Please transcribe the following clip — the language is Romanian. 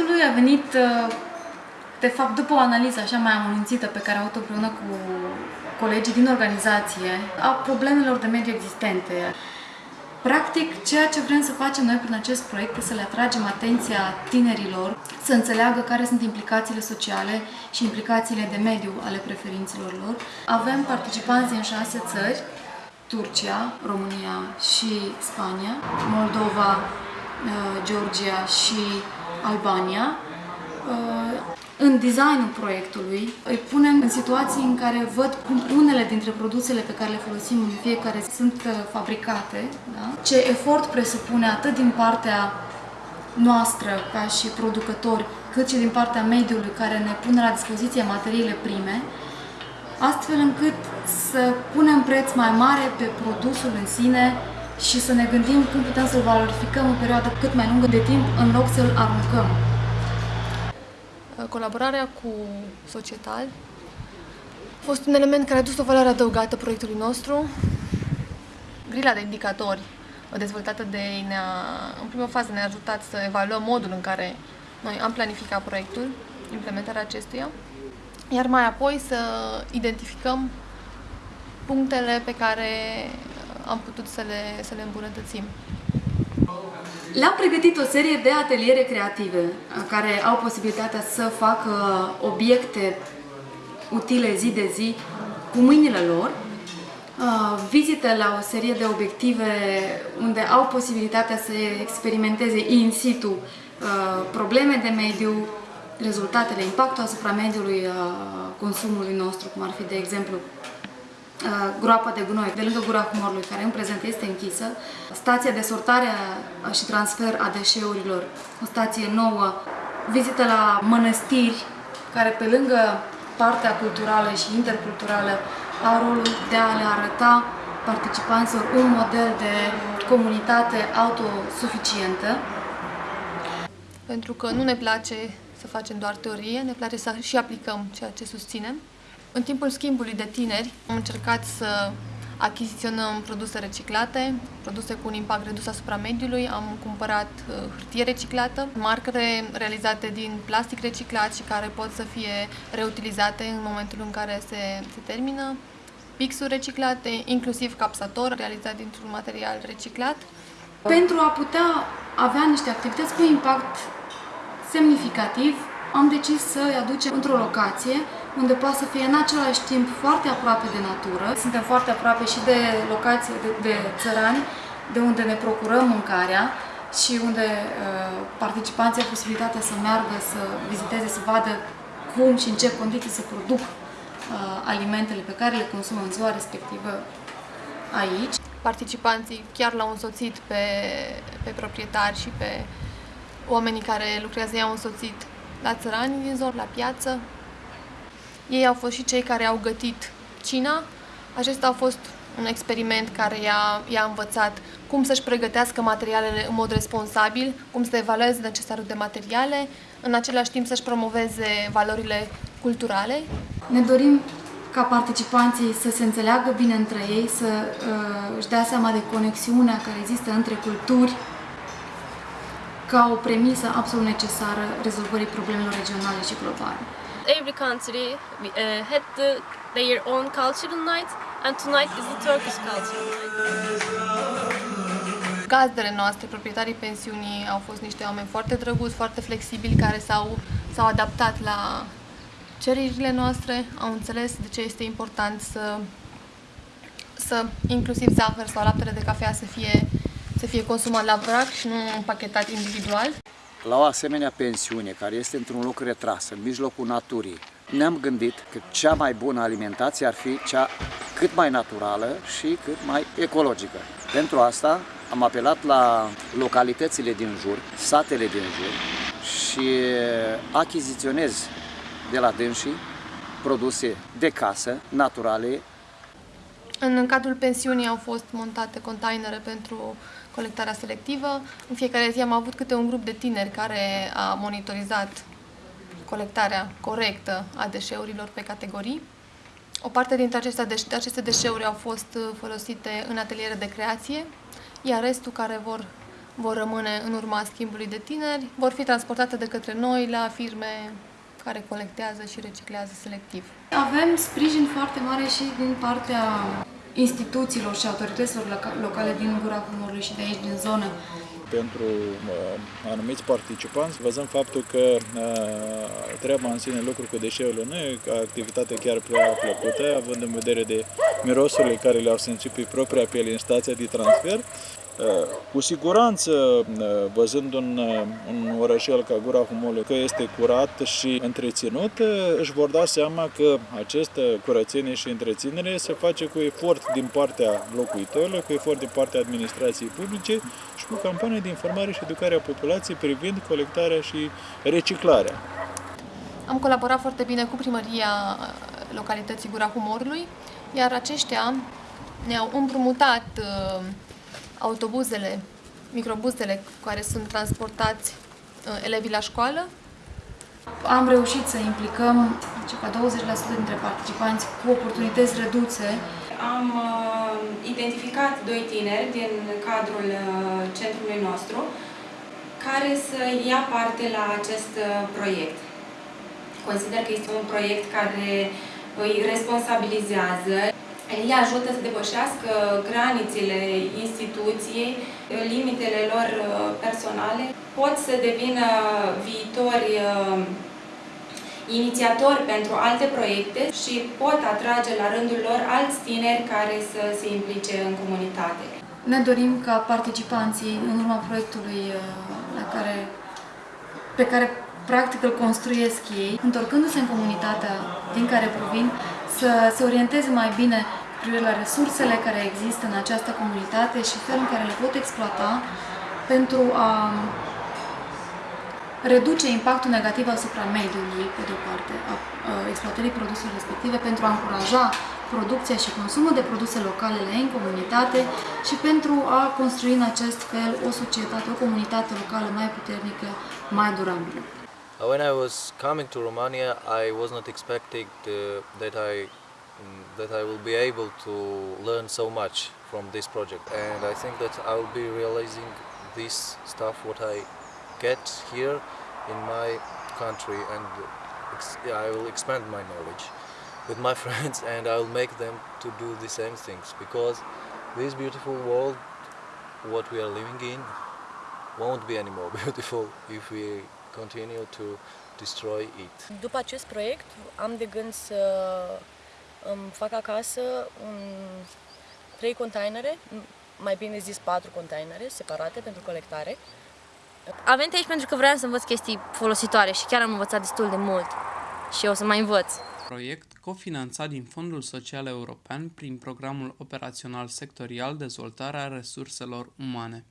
Ideea proiectului a venit, uh, de fapt, după o analiză așa mai amănunțită pe care am avut-o împreună cu colegii din organizație a problemelor de mediu existente. Practic, ceea ce vrem să facem noi prin acest proiect este să le atragem atenția tinerilor, să înțeleagă care sunt implicațiile sociale și implicațiile de mediu ale preferințelor lor. Avem participanți din șase țări, Turcia, România și Spania, Moldova, uh, Georgia și Albania. Uh, în designul proiectului îi punem în situații în care văd cum unele dintre produsele pe care le folosim în fiecare sunt uh, fabricate, da? ce efort presupune atât din partea noastră ca și producători, cât și din partea mediului care ne pune la dispoziție materiile prime, astfel încât să punem preț mai mare pe produsul în sine și să ne gândim cum putem să-l valorificăm în perioadă cât mai lungă de timp în loc să-l aruncăm. Colaborarea cu Societal a fost un element care a dus o valoare adăugată proiectului nostru. Grila de indicatori dezvoltată de ei ne-a, în prima fază ne-a ajutat să evaluăm modul în care noi am planificat proiectul, implementarea acestuia, iar mai apoi să identificăm punctele pe care am putut să le, să le îmbunătățim. Le-am pregătit o serie de ateliere creative care au posibilitatea să facă obiecte utile zi de zi cu mâinile lor, vizite la o serie de obiective unde au posibilitatea să experimenteze in situ probleme de mediu, rezultatele, impactul asupra mediului consumului nostru, cum ar fi, de exemplu, Uh, groapa de gunoi de lângă Gura Humorului, care în prezent este închisă, stația de sortare și transfer a deșeurilor, o stație nouă, vizită la mănăstiri, care pe lângă partea culturală și interculturală au rolul de a le arăta participanților un model de comunitate autosuficientă. Pentru că nu ne place să facem doar teorie, ne place să și aplicăm ceea ce susținem. În timpul schimbului de tineri am încercat să achiziționăm produse reciclate, produse cu un impact redus asupra mediului. Am cumpărat uh, hârtie reciclată, marcare realizate din plastic reciclat și care pot să fie reutilizate în momentul în care se, se termină, pixuri reciclate, inclusiv capsator realizat dintr-un material reciclat. Pentru a putea avea niște activități cu impact semnificativ, am decis să îi aducem într-o locație unde poate să fie în același timp foarte aproape de natură. Suntem foarte aproape și de locații de, de țărani, de unde ne procurăm mâncarea și unde uh, participanții au posibilitatea să meargă, să viziteze, să vadă cum și în ce condiții se produc uh, alimentele pe care le consumă în ziua respectivă aici. Participanții chiar l-au însoțit pe, pe proprietari și pe oamenii care lucrează, i-au însoțit la țărani din zor, la piață, ei au fost și cei care au gătit cina. Acesta a fost un experiment care i-a, i-a învățat cum să-și pregătească materialele în mod responsabil, cum să evalueze necesarul de materiale, în același timp să-și promoveze valorile culturale. Ne dorim ca participanții să se înțeleagă bine între ei, să uh, își dea seama de conexiunea care există între culturi, ca o premisă absolut necesară rezolvării problemelor regionale și globale. Every country uh, had the, their own cultural night and tonight is the Turkish cultural night. Gazdele noastre, proprietarii pensiunii, au fost niște oameni foarte drăguți, foarte flexibili, care s-au, s-au adaptat la cererile noastre, au înțeles de ce este important să, să inclusiv zahăr sau laptele de cafea să fie, să fie consumat la vrac și nu împachetat individual la o asemenea pensiune care este într-un loc retras, în mijlocul naturii, ne-am gândit că cea mai bună alimentație ar fi cea cât mai naturală și cât mai ecologică. Pentru asta am apelat la localitățile din jur, satele din jur și achiziționez de la dânsii produse de casă, naturale. În cadrul pensiunii au fost montate containere pentru colectarea selectivă. În fiecare zi am avut câte un grup de tineri care a monitorizat colectarea corectă a deșeurilor pe categorii. O parte dintre aceste, deșe aceste deșeuri au fost uh, folosite în ateliere de creație, iar restul care vor vor rămâne în urma schimbului de tineri, vor fi transportate de către noi la firme care colectează și reciclează selectiv. Avem sprijin foarte mare și din partea instituțiilor și autorităților locale din Gura Humorului și de aici, din zonă. Pentru uh, anumiți participanți, văzând faptul că uh, treaba în sine, lucru cu deșeurile nu e activitate chiar prea plăcută, având în vedere de mirosurile care le-au simțit pe propria piele în stația de transfer, cu siguranță, văzând un, un orășel ca Gura Humului că este curat și întreținut, își vor da seama că această curățenie și întreținere se face cu efort din partea locuitorilor, cu efort din partea administrației publice și cu campanii de informare și educare a populației privind colectarea și reciclarea. Am colaborat foarte bine cu primăria localității Gura Humorului, iar aceștia ne-au împrumutat uh, autobuzele, microbuzele care sunt transportați uh, elevii la școală. Am reușit să implicăm circa 20% dintre participanți cu oportunități reduse. Am uh, identificat doi tineri din cadrul uh, centrului nostru care să ia parte la acest uh, proiect. Consider că este un proiect care îi responsabilizează îi ajută să depășească granițele instituției, limitele lor uh, personale, pot să devină viitori uh, inițiatori pentru alte proiecte și pot atrage la rândul lor alți tineri care să se implice în comunitate. Ne dorim ca participanții, în urma proiectului uh, la care, pe care practic îl construiesc ei, întorcându-se în comunitatea din care provin, să se orienteze mai bine privire la resursele care există în această comunitate și felul în care le pot exploata pentru a reduce impactul negativ asupra mediului, pe de o parte, a exploatării produselor respective, pentru a încuraja producția și consumul de produse locale la ei în comunitate și pentru a construi în acest fel o societate, o comunitate locală mai puternică, mai durabilă. When I was coming to Romania, I was not expecting uh, that I that I will be able to learn so much from this project and I think that I will be realizing this stuff what I get here in my country and I will expand my knowledge with my friends and I will make them to do the same things because this beautiful world what we are living in won't be any more beautiful if we continue to destroy it. După acest proiect am de gând să îmi fac acasă un, trei containere, mai bine zis patru containere separate pentru colectare. Am venit aici pentru că vreau să învăț chestii folositoare și chiar am învățat destul de mult și o să mai învăț. Proiect cofinanțat din Fondul Social European prin Programul Operațional Sectorial Dezvoltarea Resurselor Umane.